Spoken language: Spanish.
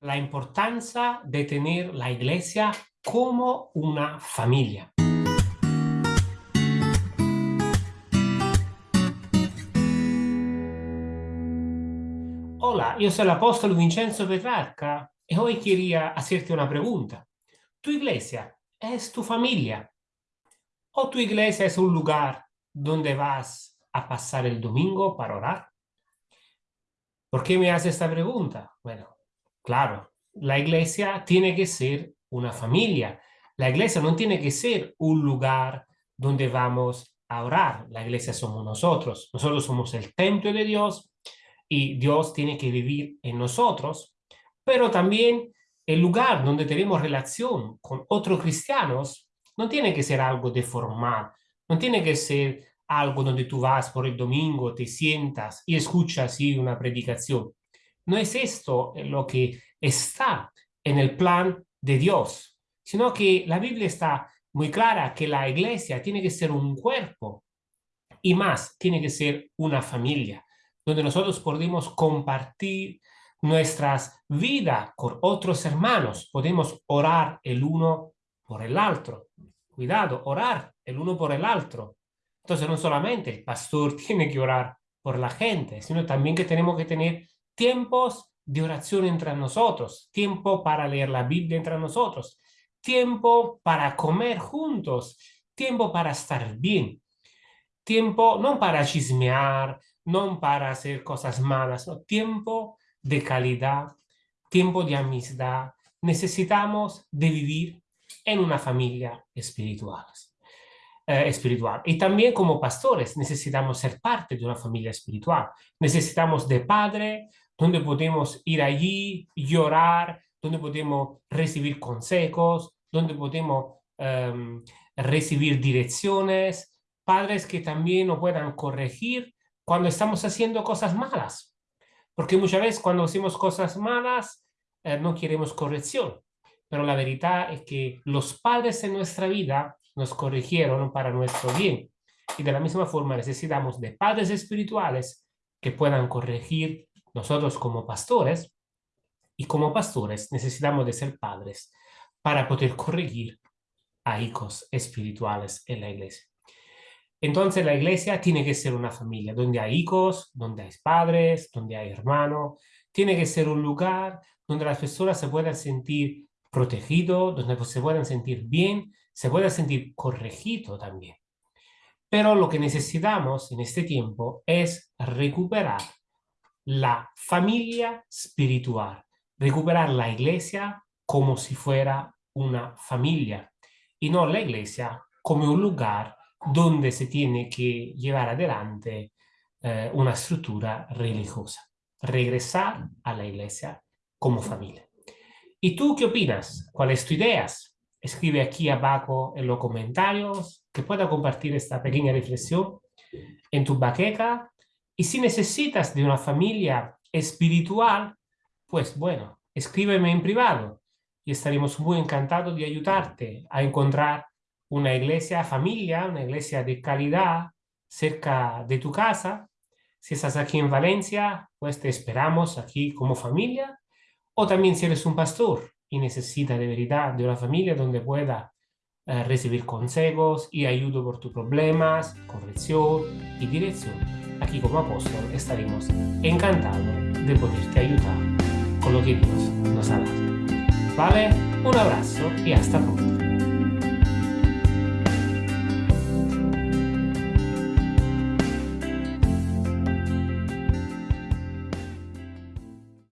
la importancia de tener la iglesia como una familia. Hola, yo soy el apóstol Vincenzo Petrarca y hoy quería hacerte una pregunta. ¿Tu iglesia es tu familia? ¿O tu iglesia es un lugar donde vas a pasar el domingo para orar? ¿Por qué me haces esta pregunta? Bueno, Claro, la iglesia tiene que ser una familia. La iglesia no tiene que ser un lugar donde vamos a orar. La iglesia somos nosotros. Nosotros somos el templo de Dios y Dios tiene que vivir en nosotros. Pero también el lugar donde tenemos relación con otros cristianos no tiene que ser algo de formal. No tiene que ser algo donde tú vas por el domingo, te sientas y escuchas así una predicación. No es esto lo que está en el plan de Dios, sino que la Biblia está muy clara que la iglesia tiene que ser un cuerpo y más, tiene que ser una familia, donde nosotros podemos compartir nuestras vidas con otros hermanos, podemos orar el uno por el otro. Cuidado, orar el uno por el otro. Entonces no solamente el pastor tiene que orar por la gente, sino también que tenemos que tener tiempos de oración entre nosotros, tiempo para leer la Biblia entre nosotros, tiempo para comer juntos, tiempo para estar bien, tiempo no para chismear, no para hacer cosas malas, tiempo de calidad, tiempo de amistad. Necesitamos de vivir en una familia espiritual. Eh, espiritual. Y también como pastores necesitamos ser parte de una familia espiritual. Necesitamos de padre, donde podemos ir allí, llorar, donde podemos recibir consejos, donde podemos em, recibir direcciones, padres que también nos puedan corregir cuando estamos haciendo cosas malas. Porque muchas veces cuando hacemos cosas malas eh, no queremos corrección. Pero la verdad es que los padres en nuestra vida nos corrigieron para nuestro bien. Y de la misma forma necesitamos de padres espirituales que puedan corregir nosotros como pastores, y como pastores necesitamos de ser padres para poder corregir a hijos espirituales en la iglesia. Entonces la iglesia tiene que ser una familia donde hay hijos, donde hay padres, donde hay hermanos. Tiene que ser un lugar donde las personas se puedan sentir protegidos, donde se puedan sentir bien, se puedan sentir corregidos también. Pero lo que necesitamos en este tiempo es recuperar la familia espiritual, recuperar la iglesia como si fuera una familia y no la iglesia como un lugar donde se tiene que llevar adelante eh, una estructura religiosa. Regresar a la iglesia como familia. ¿Y tú qué opinas? ¿Cuáles tu ideas? Escribe aquí abajo en los comentarios que pueda compartir esta pequeña reflexión en tu baqueca y si necesitas de una familia espiritual, pues bueno, escríbeme en privado y estaremos muy encantados de ayudarte a encontrar una iglesia familia, una iglesia de calidad cerca de tu casa. Si estás aquí en Valencia, pues te esperamos aquí como familia. O también si eres un pastor y necesitas de verdad de una familia donde pueda eh, recibir consejos y ayuda por tus problemas, corrección y dirección aquí como apóstol estaremos encantados de poderte ayudar con lo que Dios nos ha dado. ¿Vale? Un abrazo y hasta pronto.